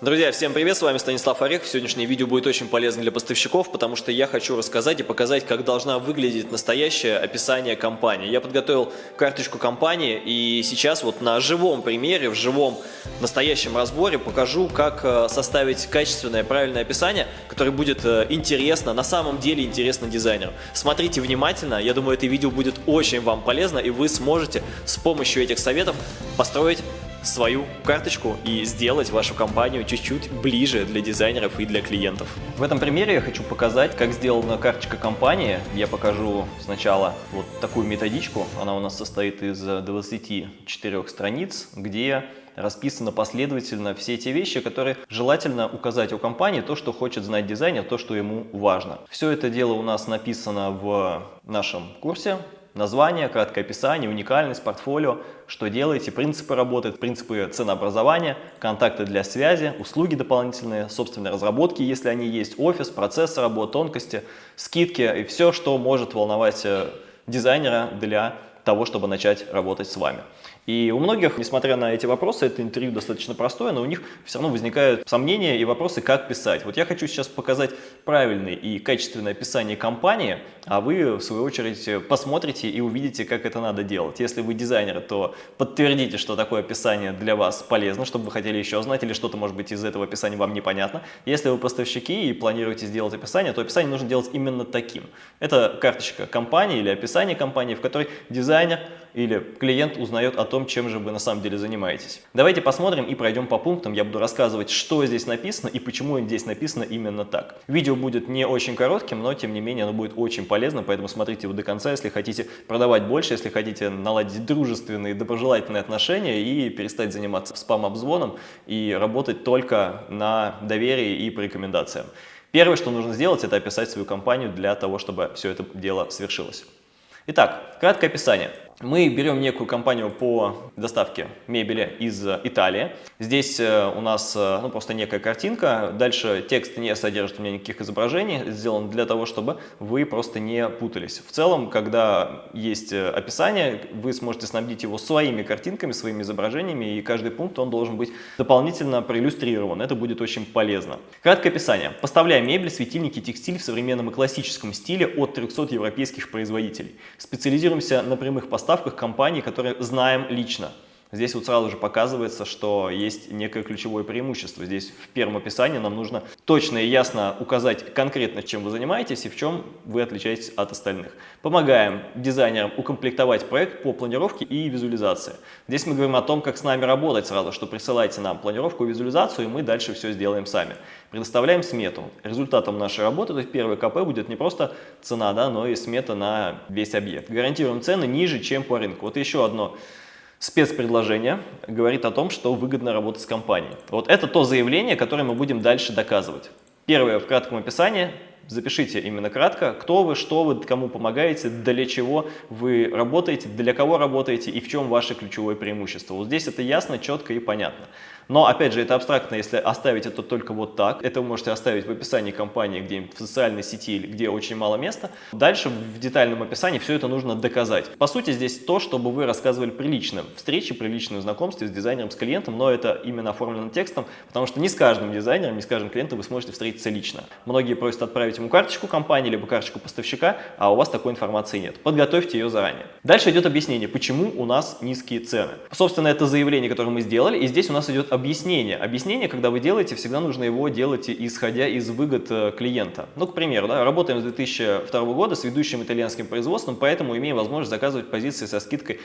Друзья, всем привет, с вами Станислав Орех. Сегодняшнее видео будет очень полезно для поставщиков, потому что я хочу рассказать и показать, как должна выглядеть настоящее описание компании. Я подготовил карточку компании и сейчас вот на живом примере, в живом настоящем разборе покажу, как э, составить качественное, правильное описание, которое будет э, интересно, на самом деле интересно дизайнеру. Смотрите внимательно, я думаю, это видео будет очень вам полезно и вы сможете с помощью этих советов построить свою карточку и сделать вашу компанию чуть-чуть ближе для дизайнеров и для клиентов. В этом примере я хочу показать, как сделана карточка компании. Я покажу сначала вот такую методичку. Она у нас состоит из 24 страниц, где расписано последовательно все те вещи, которые желательно указать у компании, то, что хочет знать дизайнер, то, что ему важно. Все это дело у нас написано в нашем курсе Название, краткое описание, уникальность, портфолио, что делаете, принципы работы, принципы ценообразования, контакты для связи, услуги дополнительные, собственные разработки, если они есть, офис, процесс работы, тонкости, скидки и все, что может волновать э, дизайнера для того, чтобы начать работать с вами. И у многих, несмотря на эти вопросы, это интервью достаточно простое, но у них все равно возникают сомнения и вопросы, как писать. Вот я хочу сейчас показать правильное и качественное описание компании, а вы, в свою очередь, посмотрите и увидите, как это надо делать. Если вы дизайнер, то подтвердите, что такое описание для вас полезно, чтобы вы хотели еще знать, или что-то, может быть, из этого описания вам непонятно. Если вы поставщики и планируете сделать описание, то описание нужно делать именно таким. Это карточка компании или описание компании, в которой дизайнер или клиент узнает о том, чем же вы на самом деле занимаетесь. Давайте посмотрим и пройдем по пунктам. Я буду рассказывать, что здесь написано и почему здесь написано именно так. Видео будет не очень коротким, но тем не менее оно будет очень полезно, поэтому смотрите его до конца, если хотите продавать больше, если хотите наладить дружественные, доброжелательные отношения и перестать заниматься спам-обзвоном и работать только на доверии и по рекомендациям. Первое, что нужно сделать, это описать свою компанию для того, чтобы все это дело свершилось. Итак, краткое описание. Мы берем некую компанию по доставке мебели из Италии. Здесь э, у нас э, ну, просто некая картинка. Дальше текст не содержит у меня никаких изображений. Сделан для того, чтобы вы просто не путались. В целом, когда есть э, описание, вы сможете снабдить его своими картинками, своими изображениями. И каждый пункт он должен быть дополнительно проиллюстрирован. Это будет очень полезно. Краткое описание. Поставляем мебель, светильники, текстиль в современном и классическом стиле от 300 европейских производителей. Специализируемся на прямых поставках поставках компаний, которые знаем лично. Здесь вот сразу же показывается, что есть некое ключевое преимущество. Здесь в первом описании нам нужно точно и ясно указать конкретно, чем вы занимаетесь и в чем вы отличаетесь от остальных. Помогаем дизайнерам укомплектовать проект по планировке и визуализации. Здесь мы говорим о том, как с нами работать сразу, что присылайте нам планировку и визуализацию, и мы дальше все сделаем сами. Предоставляем смету. Результатом нашей работы, то есть первый КП будет не просто цена, да, но и смета на весь объект. Гарантируем цены ниже, чем по рынку. Вот еще одно спецпредложение говорит о том, что выгодно работать с компанией. Вот это то заявление, которое мы будем дальше доказывать. Первое в кратком описании. Запишите именно кратко, кто вы, что вы, кому помогаете, для чего вы работаете, для кого работаете и в чем ваше ключевое преимущество. Вот здесь это ясно, четко и понятно. Но, опять же, это абстрактно, если оставить это только вот так. Это вы можете оставить в описании компании, где-нибудь в социальной сети, где очень мало места. Дальше в детальном описании все это нужно доказать. По сути, здесь то, чтобы вы рассказывали при личном встрече, при личном знакомстве с дизайнером, с клиентом, но это именно оформлено текстом, потому что не с каждым дизайнером, не с каждым клиентом вы сможете встретиться лично. Многие просят отправить ему карточку компании, либо карточку поставщика, а у вас такой информации нет. Подготовьте ее заранее. Дальше идет объяснение, почему у нас низкие цены. Собственно, это заявление, которое мы сделали, и здесь у нас идет объяснение. Объяснение, когда вы делаете, всегда нужно его делать исходя из выгод э, клиента. Ну, к примеру, да, работаем с 2002 года с ведущим итальянским производством, поэтому имеем возможность заказывать позиции со скидкой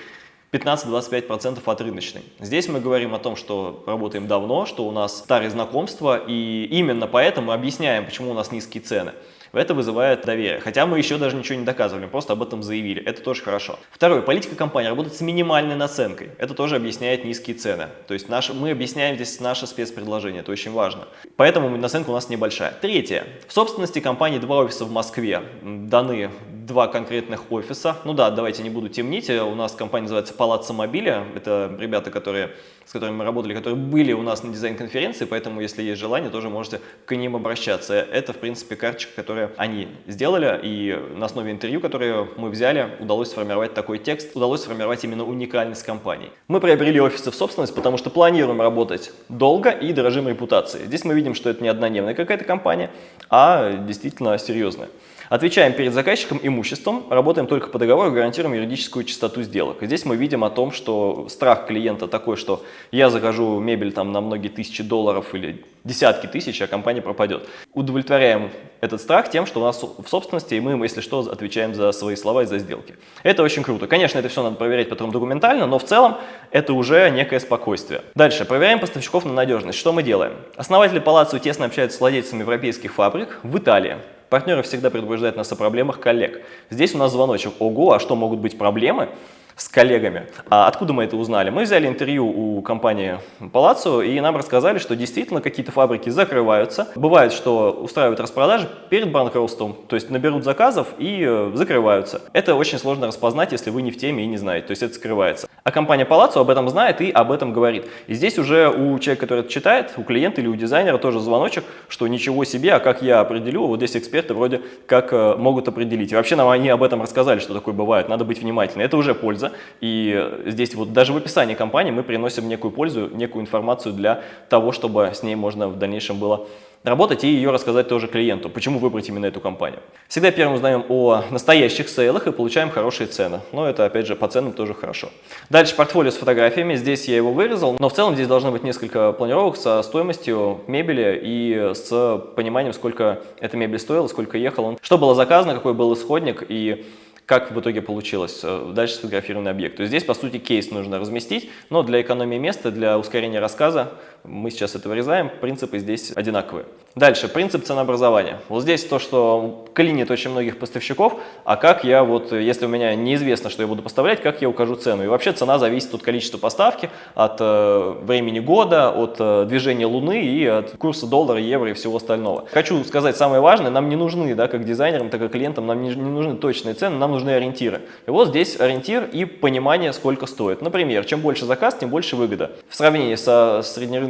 15-25% от рыночной. Здесь мы говорим о том, что работаем давно, что у нас старые знакомства, и именно поэтому объясняем, почему у нас низкие цены. Это вызывает доверие. Хотя мы еще даже ничего не доказывали, просто об этом заявили. Это тоже хорошо. Второе. Политика компании работает с минимальной наценкой. Это тоже объясняет низкие цены. То есть наш, мы объясняем здесь наше спецпредложение. Это очень важно. Поэтому наценка у нас небольшая. Третье. В собственности компании два офиса в Москве. Даны два конкретных офиса. Ну да, давайте не буду темнить, у нас компания называется Палаццо Мобиля, это ребята, которые, с которыми мы работали, которые были у нас на дизайн-конференции, поэтому если есть желание, тоже можете к ним обращаться. Это, в принципе, карточка, которую они сделали, и на основе интервью, которое мы взяли, удалось сформировать такой текст, удалось сформировать именно уникальность компании. Мы приобрели офисы в собственность, потому что планируем работать долго и дорожим репутацией. Здесь мы видим, что это не однодневная какая-то компания, а действительно серьезная. Отвечаем перед заказчиком имуществом, работаем только по договору, гарантируем юридическую чистоту сделок. Здесь мы видим о том, что страх клиента такой, что я закажу мебель там на многие тысячи долларов или десятки тысяч, а компания пропадет. Удовлетворяем этот страх тем, что у нас в собственности, и мы, если что, отвечаем за свои слова и за сделки. Это очень круто. Конечно, это все надо проверять потом документально, но в целом это уже некое спокойствие. Дальше. Проверяем поставщиков на надежность. Что мы делаем? Основатели Палаццо тесно общаются с владельцами европейских фабрик в Италии. Партнеры всегда предупреждают нас о проблемах коллег. Здесь у нас звоночек. Ого, а что могут быть проблемы? с коллегами. А откуда мы это узнали? Мы взяли интервью у компании Palazzo, и нам рассказали, что действительно какие-то фабрики закрываются. Бывает, что устраивают распродажи перед банкротством, то есть наберут заказов и э, закрываются. Это очень сложно распознать, если вы не в теме и не знаете, то есть это скрывается. А компания Palazzo об этом знает и об этом говорит. И здесь уже у человека, который это читает, у клиента или у дизайнера тоже звоночек, что ничего себе, а как я определю, вот здесь эксперты вроде как э, могут определить. И вообще нам они об этом рассказали, что такое бывает, надо быть внимательным. Это уже польза. И здесь вот даже в описании компании мы приносим некую пользу, некую информацию для того, чтобы с ней можно в дальнейшем было работать и ее рассказать тоже клиенту, почему выбрать именно эту компанию. Всегда первым узнаем о настоящих сейлах и получаем хорошие цены. Но это, опять же, по ценам тоже хорошо. Дальше портфолио с фотографиями. Здесь я его вырезал, но в целом здесь должно быть несколько планировок со стоимостью мебели и с пониманием, сколько эта мебель стоила, сколько ехал что было заказано, какой был исходник и как в итоге получилось э, дальше сфотографированный объект. То есть здесь, по сути, кейс нужно разместить, но для экономии места, для ускорения рассказа, мы сейчас это вырезаем, принципы здесь одинаковые. Дальше, принцип ценообразования. Вот здесь то, что клинит очень многих поставщиков, а как я, вот, если у меня неизвестно, что я буду поставлять, как я укажу цену. И вообще цена зависит от количества поставки, от э, времени года, от э, движения Луны и от курса доллара, евро и всего остального. Хочу сказать самое важное, нам не нужны, да, как дизайнерам, так и клиентам, нам не, не нужны точные цены, нам нужны ориентиры. И вот здесь ориентир и понимание, сколько стоит. Например, чем больше заказ, тем больше выгода. В сравнении со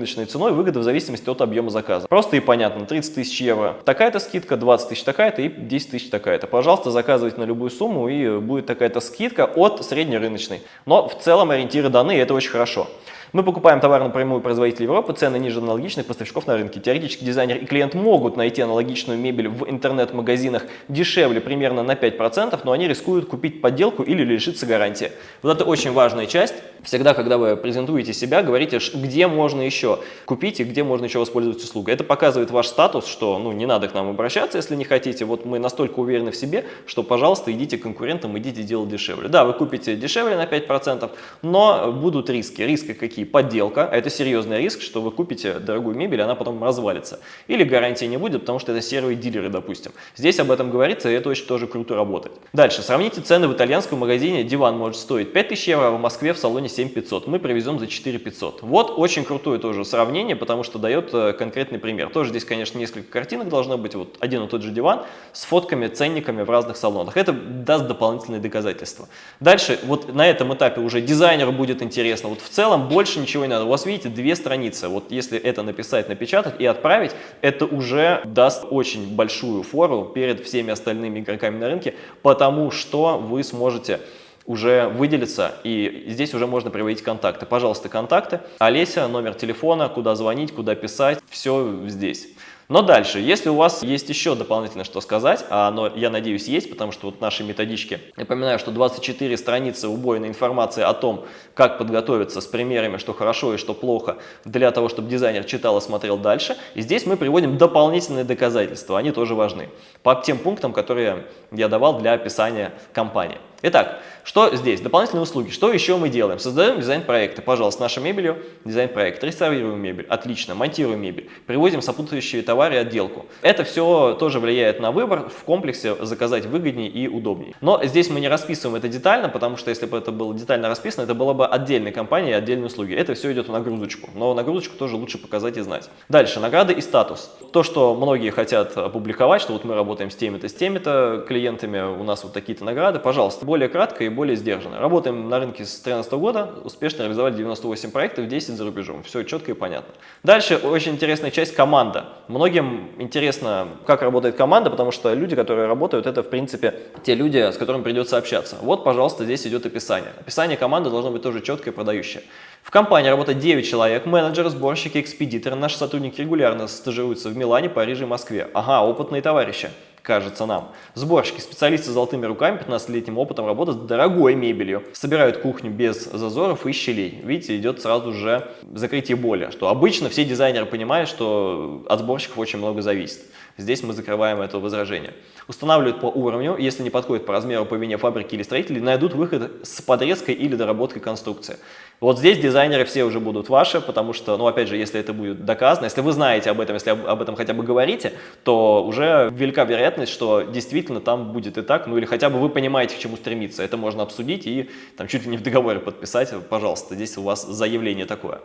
среднерыночной ценой выгода в зависимости от объема заказа. Просто и понятно, 30 тысяч евро такая-то скидка, 20 тысяч такая-то и 10 тысяч такая-то. Пожалуйста, заказывайте на любую сумму и будет такая-то скидка от среднерыночной. Но в целом ориентиры даны, и это очень хорошо. Мы покупаем товар напрямую производителя Европы, цены ниже аналогичных поставщиков на рынке. Теоретически дизайнер и клиент могут найти аналогичную мебель в интернет-магазинах дешевле примерно на 5%, но они рискуют купить подделку или лишиться гарантии. Вот это очень важная часть. Всегда, когда вы презентуете себя, говорите, где можно еще купить и где можно еще воспользоваться услугой. Это показывает ваш статус, что ну, не надо к нам обращаться, если не хотите. Вот мы настолько уверены в себе, что, пожалуйста, идите к конкурентам, идите делать дешевле. Да, вы купите дешевле на 5%, но будут риски. Риски какие? Такие, подделка, а это серьезный риск, что вы купите дорогую мебель, она потом развалится. Или гарантии не будет, потому что это серые дилеры, допустим. Здесь об этом говорится, и это очень тоже круто работает. Дальше, сравните цены в итальянском магазине, диван может стоить 5000 евро, а в Москве в салоне 7500. Мы привезем за 4500. Вот очень крутое тоже сравнение, потому что дает э, конкретный пример. Тоже здесь, конечно, несколько картинок должно быть, вот один и тот же диван с фотками, ценниками в разных салонах. Это даст дополнительные доказательства. Дальше, вот на этом этапе уже дизайнеру будет интересно. Вот в целом больше больше ничего не надо. У вас, видите, две страницы. Вот если это написать, напечатать и отправить, это уже даст очень большую фору перед всеми остальными игроками на рынке, потому что вы сможете уже выделиться, и здесь уже можно приводить контакты. Пожалуйста, контакты. Олеся, номер телефона, куда звонить, куда писать, все здесь. Но дальше, если у вас есть еще дополнительно что сказать, а оно, я надеюсь, есть, потому что вот наши методички, напоминаю, что 24 страницы убойной информации о том, как подготовиться с примерами, что хорошо и что плохо, для того, чтобы дизайнер читал и смотрел дальше. И здесь мы приводим дополнительные доказательства, они тоже важны, по тем пунктам, которые я давал для описания компании. Итак, что здесь? Дополнительные услуги. Что еще мы делаем? Создаем дизайн-проекты. Пожалуйста, наша мебелью дизайн-проект. Реставрируем мебель. Отлично. Монтируем мебель. Привозим сопутствующие товары и отделку. Это все тоже влияет на выбор. В комплексе заказать выгоднее и удобнее. Но здесь мы не расписываем это детально, потому что если бы это было детально расписано, это была бы отдельная компания и отдельные услуги. Это все идет в нагрузочку. Но нагрузочку тоже лучше показать и знать. Дальше. Награды и статус. То, что многие хотят опубликовать, что вот мы работаем с теми-то, с теми-то клиентами, у нас вот такие-то награды. Пожалуйста, более кратко и более сдержанно. Работаем на рынке с 2013 года, успешно реализовали 98 проектов, 10 за рубежом. Все четко и понятно. Дальше очень интересная часть – команда. Многим интересно, как работает команда, потому что люди, которые работают, это, в принципе, те люди, с которыми придется общаться. Вот, пожалуйста, здесь идет описание. Описание команды должно быть тоже четкое и продающее. В компании работает 9 человек, менеджеры, сборщики, экспедиторы. Наши сотрудники регулярно стажируются в Милане, Париже и Москве. Ага, опытные товарищи кажется нам. Сборщики, специалисты с золотыми руками, 15-летним опытом работы с дорогой мебелью. Собирают кухню без зазоров и щелей. Видите, идет сразу же закрытие боли, что обычно все дизайнеры понимают, что от сборщиков очень много зависит. Здесь мы закрываем это возражение. Устанавливают по уровню, если не подходит по размеру по вине фабрики или строителей, найдут выход с подрезкой или доработкой конструкции. Вот здесь дизайнеры все уже будут ваши, потому что, ну, опять же, если это будет доказано, если вы знаете об этом, если об этом хотя бы говорите, то уже велика вероятность, что действительно там будет и так, ну, или хотя бы вы понимаете, к чему стремиться. Это можно обсудить и там чуть ли не в договоре подписать, пожалуйста, здесь у вас заявление такое.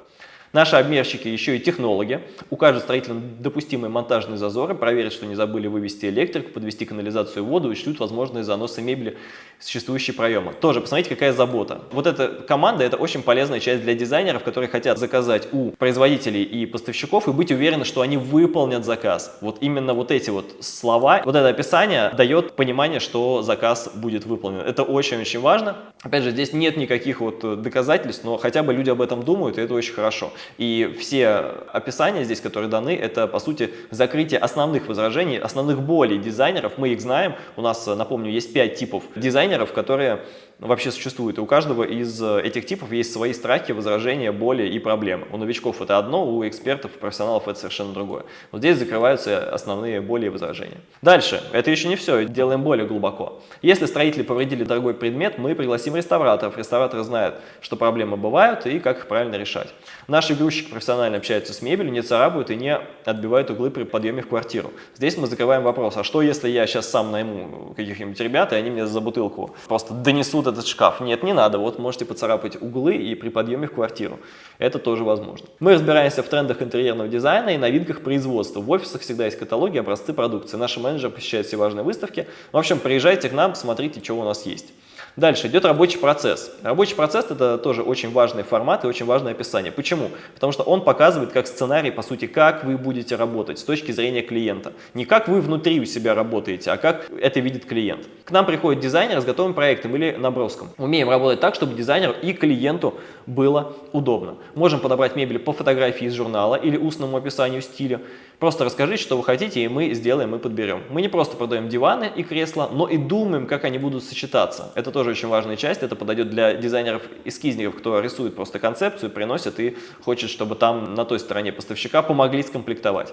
Наши обмерщики еще и технологи. Укажут строителям допустимые монтажные зазоры, проверят, что не забыли вывести электрику, подвести канализацию воду и шлют возможные заносы мебели в существующие проемы. Тоже посмотрите, какая забота. Вот эта команда – это очень полезная часть для дизайнеров, которые хотят заказать у производителей и поставщиков и быть уверены, что они выполнят заказ. Вот именно вот эти вот слова, вот это описание дает понимание, что заказ будет выполнен. Это очень-очень важно. Опять же, здесь нет никаких вот доказательств, но хотя бы люди об этом думают, и это очень хорошо. И все описания здесь, которые даны, это, по сути, закрытие основных возражений, основных болей дизайнеров. Мы их знаем. У нас, напомню, есть пять типов дизайнеров, которые вообще существуют. И у каждого из этих типов есть свои страхи, возражения, боли и проблемы. У новичков это одно, у экспертов, профессионалов это совершенно другое. Вот здесь закрываются основные боли и возражения. Дальше. Это еще не все. Делаем более глубоко. Если строители повредили дорогой предмет, мы пригласим реставраторов. Реставраторы знают, что проблемы бывают и как их правильно решать. Наши грузчики профессионально общаются с мебелью, не царапают и не отбивают углы при подъеме в квартиру. Здесь мы закрываем вопрос, а что если я сейчас сам найму каких-нибудь ребят, и они мне за бутылку просто донесут этот шкаф? Нет, не надо, вот можете поцарапать углы и при подъеме в квартиру. Это тоже возможно. Мы разбираемся в трендах интерьерного дизайна и новинках производства. В офисах всегда есть каталоги, образцы продукции. Наши менеджеры посещают все важные выставки. В общем, приезжайте к нам, смотрите, что у нас есть. Дальше идет рабочий процесс. Рабочий процесс это тоже очень важный формат и очень важное описание. Почему? Потому что он показывает как сценарий, по сути, как вы будете работать с точки зрения клиента. Не как вы внутри у себя работаете, а как это видит клиент. К нам приходит дизайнер с готовым проектом или наброском. Умеем работать так, чтобы дизайнеру и клиенту было удобно. Можем подобрать мебель по фотографии из журнала или устному описанию стиля. Просто расскажите, что вы хотите, и мы сделаем и подберем. Мы не просто продаем диваны и кресла, но и думаем, как они будут сочетаться. Это тоже очень важная часть, это подойдет для дизайнеров-эскизников, кто рисует просто концепцию, приносит и хочет, чтобы там на той стороне поставщика помогли скомплектовать.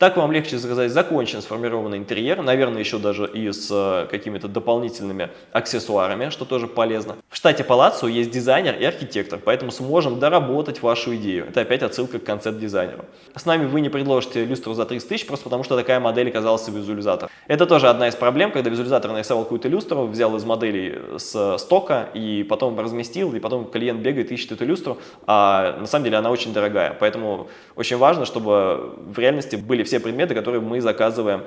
Так вам легче заказать закончен сформированный интерьер, наверное, еще даже и с э, какими-то дополнительными аксессуарами, что тоже полезно. В штате Палаццо есть дизайнер и архитектор, поэтому сможем доработать вашу идею. Это опять отсылка к концепт-дизайнеру. С нами вы не предложите люстру за 30 тысяч, просто потому что такая модель оказалась визуализатор. Это тоже одна из проблем, когда визуализатор нарисовал какую-то люстру, взял из моделей с стока и потом разместил, и потом клиент бегает, ищет эту люстру, а на самом деле она очень дорогая. Поэтому очень важно, чтобы в реальности были все предметы, которые мы заказываем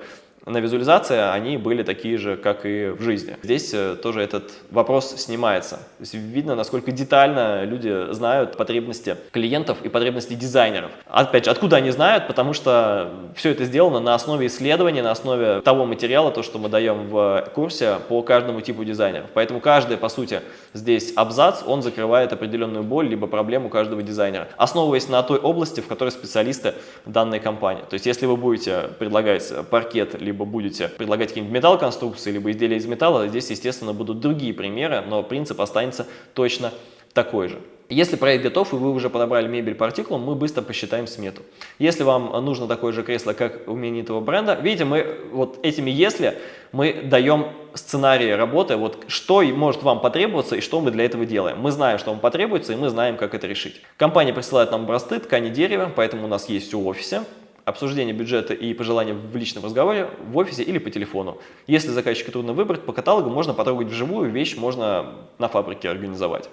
на визуализации, они были такие же, как и в жизни. Здесь э, тоже этот вопрос снимается. То видно, насколько детально люди знают потребности клиентов и потребности дизайнеров. Опять же, откуда они знают? Потому что все это сделано на основе исследований, на основе того материала, то, что мы даем в курсе по каждому типу дизайнеров. Поэтому каждый, по сути, здесь абзац, он закрывает определенную боль, либо проблему каждого дизайнера, основываясь на той области, в которой специалисты данной компании. То есть, если вы будете предлагать паркет, либо будете предлагать какие-нибудь металлоконструкции, либо изделия из металла, здесь, естественно, будут другие примеры, но принцип останется точно такой же. Если проект готов и вы уже подобрали мебель по артикулам, мы быстро посчитаем смету. Если вам нужно такое же кресло, как у именитого бренда, видите, мы вот этими «если» мы даем сценарии работы, вот что может вам потребоваться и что мы для этого делаем. Мы знаем, что вам потребуется и мы знаем, как это решить. Компания присылает нам образцы ткани дерева, поэтому у нас есть все в офисе обсуждение бюджета и пожелания в личном разговоре в офисе или по телефону. Если заказчику трудно выбрать, по каталогу можно потрогать вживую, вещь можно на фабрике организовать.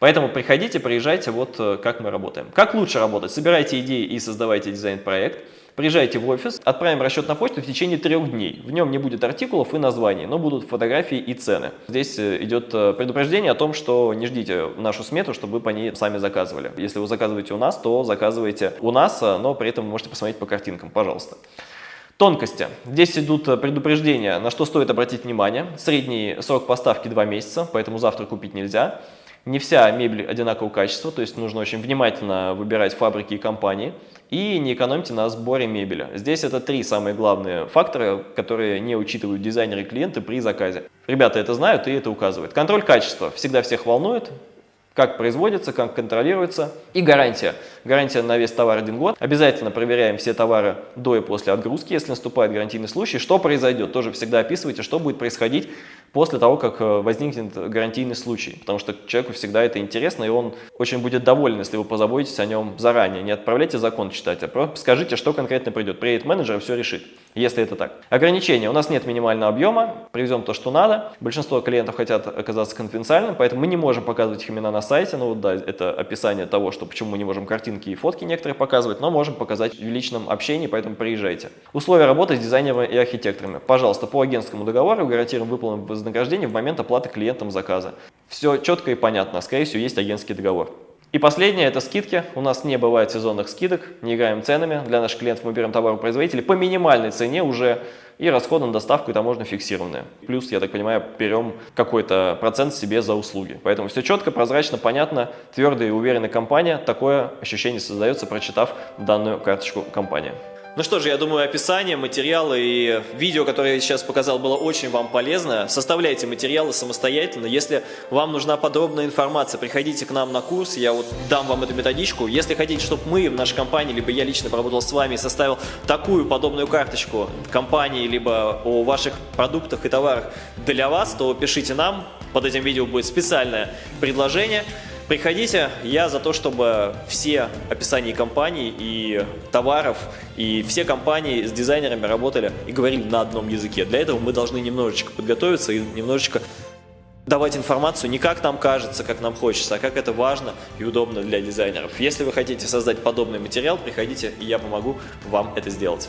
Поэтому приходите, приезжайте, вот э, как мы работаем. Как лучше работать? Собирайте идеи и создавайте дизайн-проект. Приезжайте в офис, отправим расчет на почту в течение трех дней. В нем не будет артикулов и названий, но будут фотографии и цены. Здесь э, идет э, предупреждение о том, что не ждите нашу смету, чтобы вы по ней сами заказывали. Если вы заказываете у нас, то заказывайте у нас, но при этом можете посмотреть по картинкам, пожалуйста. Тонкости. Здесь идут предупреждения, на что стоит обратить внимание. Средний срок поставки 2 месяца, поэтому завтра купить нельзя. Не вся мебель одинакового качества, то есть нужно очень внимательно выбирать фабрики и компании. И не экономьте на сборе мебели. Здесь это три самые главные фактора, которые не учитывают дизайнеры и клиенты при заказе. Ребята это знают и это указывают. Контроль качества всегда всех волнует как производится, как контролируется. И гарантия. Гарантия на весь товар один год. Обязательно проверяем все товары до и после отгрузки, если наступает гарантийный случай. Что произойдет? Тоже всегда описывайте, что будет происходить после того, как э, возникнет гарантийный случай. Потому что человеку всегда это интересно, и он очень будет доволен, если вы позаботитесь о нем заранее. Не отправляйте закон читать, а скажите, что конкретно придет. Приедет менеджер и все решит, если это так. Ограничения. У нас нет минимального объема, привезем то, что надо. Большинство клиентов хотят оказаться конфиденциальным, поэтому мы не можем показывать их имена на сайте. Ну вот да, это описание того, что почему мы не можем картинки и фотки некоторые показывать, но можем показать в личном общении, поэтому приезжайте. Условия работы с дизайнерами и архитекторами. Пожалуйста, по агентскому договору гарантируем выполненное вознаграждение в момент оплаты клиентам заказа. Все четко и понятно, скорее всего, есть агентский договор. И последнее – это скидки. У нас не бывает сезонных скидок, не играем ценами. Для наших клиентов мы берем товаропроизводителей по минимальной цене уже и расходы на доставку и таможня фиксированные. Плюс, я так понимаю, берем какой-то процент себе за услуги. Поэтому все четко, прозрачно, понятно, твердая и уверенная компания. Такое ощущение создается, прочитав данную карточку компании. Ну что же, я думаю, описание, материалы и видео, которое я сейчас показал, было очень вам полезно. Составляйте материалы самостоятельно. Если вам нужна подробная информация, приходите к нам на курс, я вот дам вам эту методичку. Если хотите, чтобы мы в нашей компании, либо я лично поработал с вами, составил такую подобную карточку компании, либо о ваших продуктах и товарах для вас, то пишите нам. Под этим видео будет специальное предложение. Приходите, я за то, чтобы все описания компаний и товаров, и все компании с дизайнерами работали и говорили на одном языке. Для этого мы должны немножечко подготовиться и немножечко давать информацию не как нам кажется, как нам хочется, а как это важно и удобно для дизайнеров. Если вы хотите создать подобный материал, приходите, и я помогу вам это сделать.